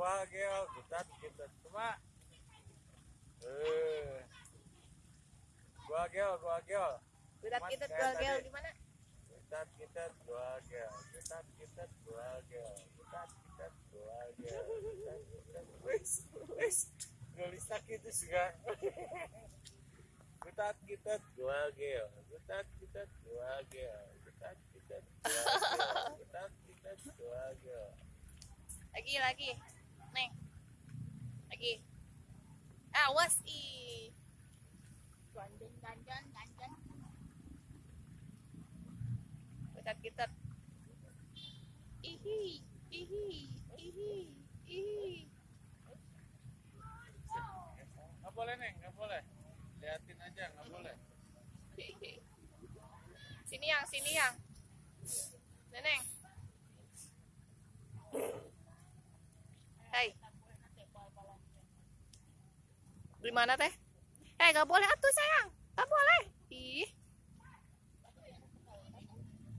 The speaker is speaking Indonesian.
gua gel kita kita cuma eh gua gel gua gel. Kita kayak jual gel tadi. gimana? kita kita dua gel. Kita kita dua gel. Kita kita dua gel. Kita kita wis wis nulis sakit itu juga. Kita kita dua gel. Kita kita dua gel. Kita kita dua gel. Kita kita dua gel. Lagi lagi. Neng. Lagi. Awas ih. Ganjan, ganjan, ganjan. Gudat kita. Ihi, ihi, ihi, ihi. nggak boleh neng nggak boleh liatin aja nggak boleh Sini yang, sini yang. Neneng. Hai. Di mana teh? Eh, gak boleh atuh sayang.